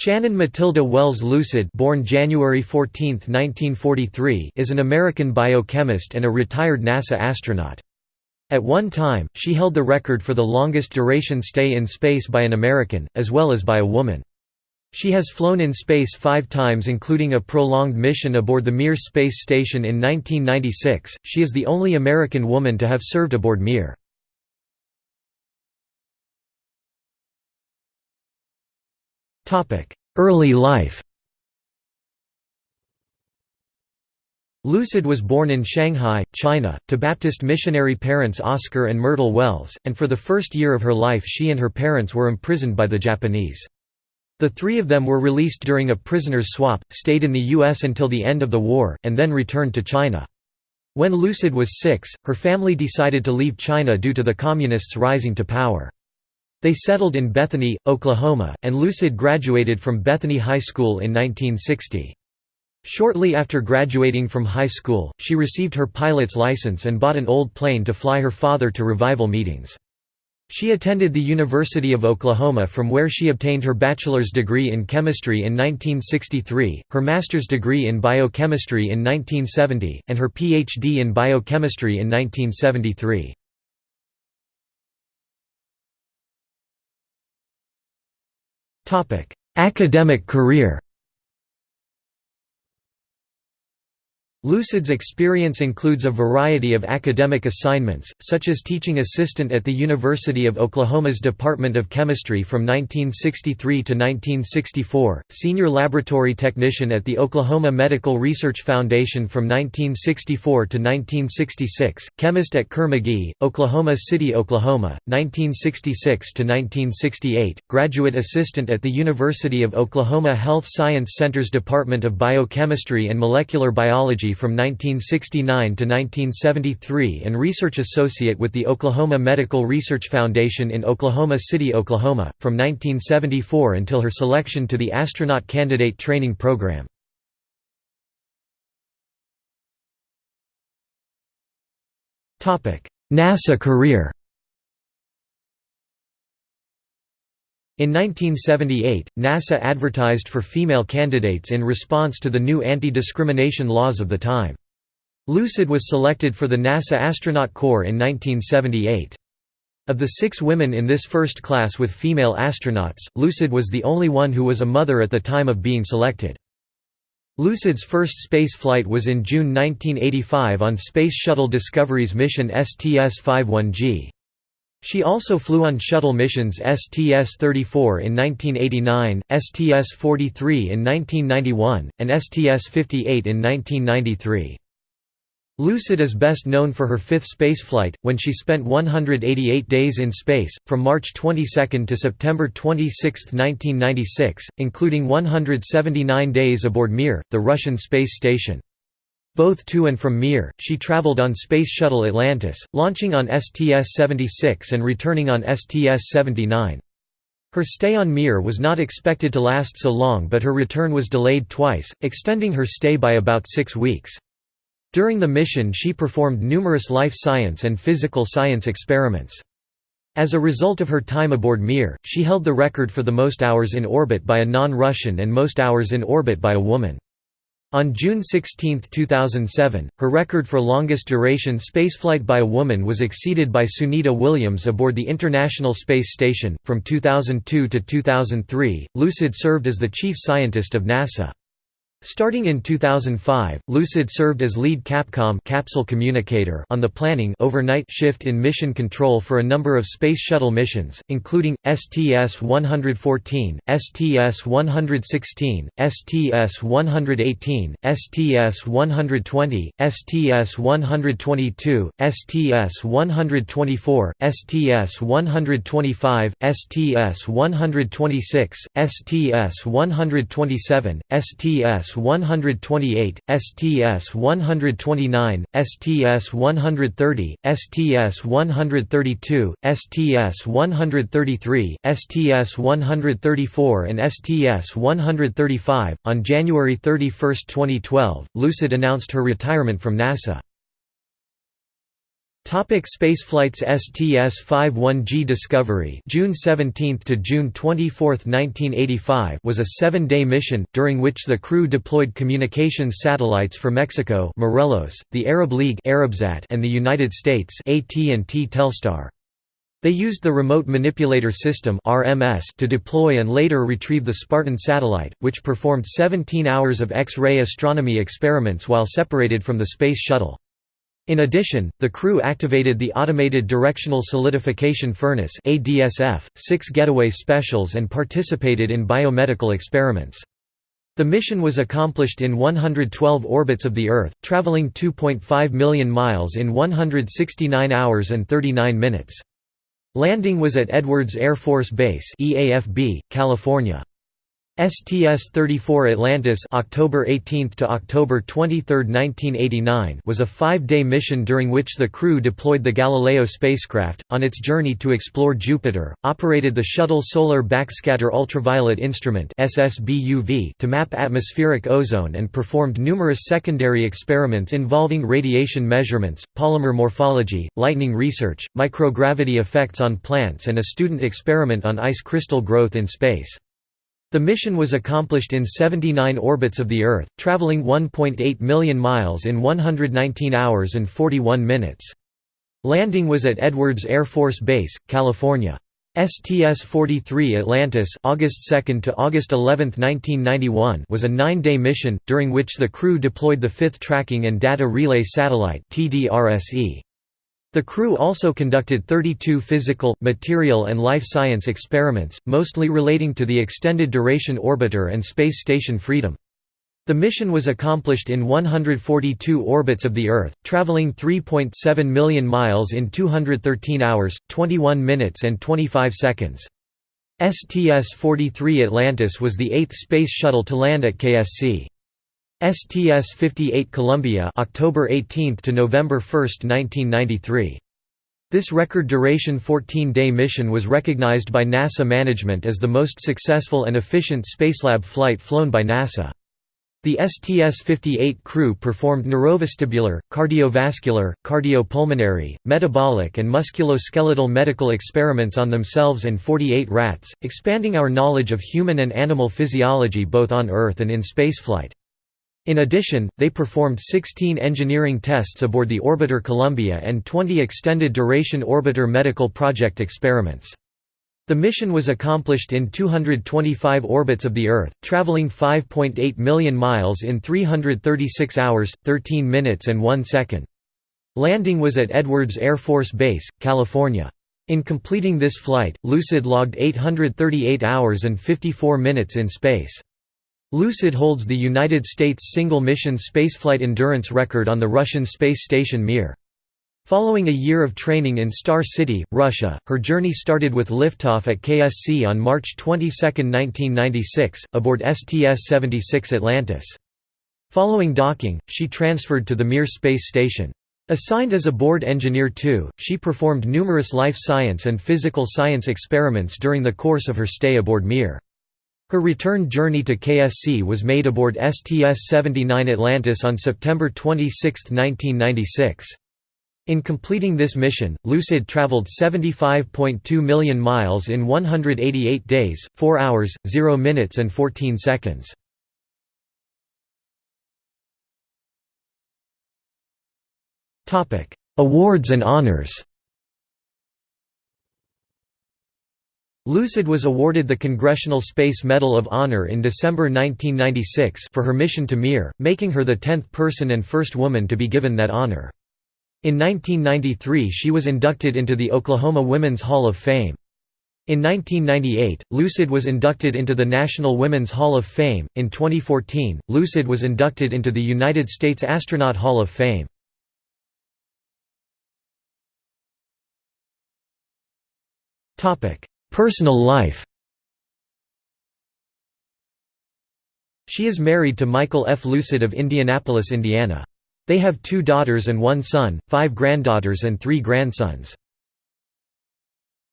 Shannon Matilda Wells Lucid born January 14, 1943, is an American biochemist and a retired NASA astronaut. At one time, she held the record for the longest duration stay in space by an American, as well as by a woman. She has flown in space five times including a prolonged mission aboard the Mir space station in 1996. She is the only American woman to have served aboard Mir. Early life Lucid was born in Shanghai, China, to Baptist missionary parents Oscar and Myrtle Wells, and for the first year of her life she and her parents were imprisoned by the Japanese. The three of them were released during a prisoner's swap, stayed in the U.S. until the end of the war, and then returned to China. When Lucid was six, her family decided to leave China due to the Communists rising to power. They settled in Bethany, Oklahoma, and Lucid graduated from Bethany High School in 1960. Shortly after graduating from high school, she received her pilot's license and bought an old plane to fly her father to revival meetings. She attended the University of Oklahoma from where she obtained her bachelor's degree in chemistry in 1963, her master's degree in biochemistry in 1970, and her Ph.D. in biochemistry in 1973. Academic career Lucid's experience includes a variety of academic assignments, such as teaching assistant at the University of Oklahoma's Department of Chemistry from 1963 to 1964, senior laboratory technician at the Oklahoma Medical Research Foundation from 1964 to 1966, chemist at Kerr-McGee, Oklahoma City, Oklahoma, 1966 to 1968, graduate assistant at the University of Oklahoma Health Science Center's Department of Biochemistry and Molecular Biology from 1969 to 1973 and research associate with the Oklahoma Medical Research Foundation in Oklahoma City, Oklahoma, from 1974 until her selection to the Astronaut Candidate Training Program. NASA career In 1978, NASA advertised for female candidates in response to the new anti-discrimination laws of the time. Lucid was selected for the NASA Astronaut Corps in 1978. Of the six women in this first class with female astronauts, Lucid was the only one who was a mother at the time of being selected. Lucid's first space flight was in June 1985 on Space Shuttle Discovery's mission STS-51G. She also flew on shuttle missions STS-34 in 1989, STS-43 in 1991, and STS-58 in 1993. Lucid is best known for her fifth spaceflight, when she spent 188 days in space, from March 22 to September 26, 1996, including 179 days aboard Mir, the Russian space station. Both to and from Mir, she traveled on Space Shuttle Atlantis, launching on STS-76 and returning on STS-79. Her stay on Mir was not expected to last so long but her return was delayed twice, extending her stay by about six weeks. During the mission she performed numerous life science and physical science experiments. As a result of her time aboard Mir, she held the record for the most hours in orbit by a non-Russian and most hours in orbit by a woman. On June 16, 2007, her record for longest duration spaceflight by a woman was exceeded by Sunita Williams aboard the International Space Station. From 2002 to 2003, Lucid served as the chief scientist of NASA. Starting in 2005, Lucid served as lead Capcom capsule communicator on the planning overnight shift in mission control for a number of Space Shuttle missions, including, STS-114, STS-116, STS-118, STS-120, STS-122, STS-124, STS-125, STS-126, STS-127, STS STS-128, STS-129, STS-130, STS-132, STS-133, STS-134 and STS-135. On January 31, 2012, Lucid announced her retirement from NASA. Topic spaceflights STS-51G Discovery June 17 to June 24, 1985 was a 7-day mission during which the crew deployed communications satellites for Mexico Morelos, the Arab League Arabsat and the United States AT&T Telstar. They used the Remote Manipulator System (RMS) to deploy and later retrieve the Spartan satellite, which performed 17 hours of X-ray astronomy experiments while separated from the Space Shuttle. In addition, the crew activated the Automated Directional Solidification Furnace six getaway specials and participated in biomedical experiments. The mission was accomplished in 112 orbits of the Earth, traveling 2.5 million miles in 169 hours and 39 minutes. Landing was at Edwards Air Force Base EAFB, California. STS-34 Atlantis October 18 to October 23, 1989 was a five-day mission during which the crew deployed the Galileo spacecraft, on its journey to explore Jupiter, operated the Shuttle Solar Backscatter Ultraviolet Instrument to map atmospheric ozone and performed numerous secondary experiments involving radiation measurements, polymer morphology, lightning research, microgravity effects on plants and a student experiment on ice crystal growth in space. The mission was accomplished in 79 orbits of the Earth, traveling 1.8 million miles in 119 hours and 41 minutes. Landing was at Edwards Air Force Base, California. STS-43 Atlantis August 2 to August 11, 1991 was a nine-day mission, during which the crew deployed the fifth Tracking and Data Relay Satellite. The crew also conducted 32 physical, material and life science experiments, mostly relating to the Extended Duration Orbiter and Space Station Freedom. The mission was accomplished in 142 orbits of the Earth, traveling 3.7 million miles in 213 hours, 21 minutes and 25 seconds. STS-43 Atlantis was the eighth space shuttle to land at KSC. STS-58 Columbia October 18 to November 1, 1993. This record duration 14-day mission was recognized by NASA management as the most successful and efficient Spacelab flight flown by NASA. The STS-58 crew performed neurovestibular, cardiovascular, cardiopulmonary, metabolic and musculoskeletal medical experiments on themselves and 48 rats, expanding our knowledge of human and animal physiology both on Earth and in spaceflight. In addition, they performed 16 engineering tests aboard the Orbiter Columbia and 20 extended duration Orbiter medical project experiments. The mission was accomplished in 225 orbits of the Earth, traveling 5.8 million miles in 336 hours, 13 minutes and 1 second. Landing was at Edwards Air Force Base, California. In completing this flight, Lucid logged 838 hours and 54 minutes in space. Lucid holds the United States single-mission spaceflight endurance record on the Russian space station Mir. Following a year of training in Star City, Russia, her journey started with liftoff at KSC on March 22, 1996, aboard STS-76 Atlantis. Following docking, she transferred to the Mir space station. Assigned as a board engineer too, she performed numerous life science and physical science experiments during the course of her stay aboard Mir. Her return journey to KSC was made aboard STS-79 Atlantis on September 26, 1996. In completing this mission, Lucid traveled 75.2 million miles in 188 days, 4 hours, 0 minutes and 14 seconds. Awards and honors Lucid was awarded the Congressional Space Medal of Honor in December 1996 for her mission to Mir, making her the tenth person and first woman to be given that honor. In 1993 she was inducted into the Oklahoma Women's Hall of Fame. In 1998, Lucid was inducted into the National Women's Hall of Fame. In 2014, Lucid was inducted into the United States Astronaut Hall of Fame. Topic: Personal life She is married to Michael F. Lucid of Indianapolis, Indiana. They have two daughters and one son, five granddaughters and three grandsons.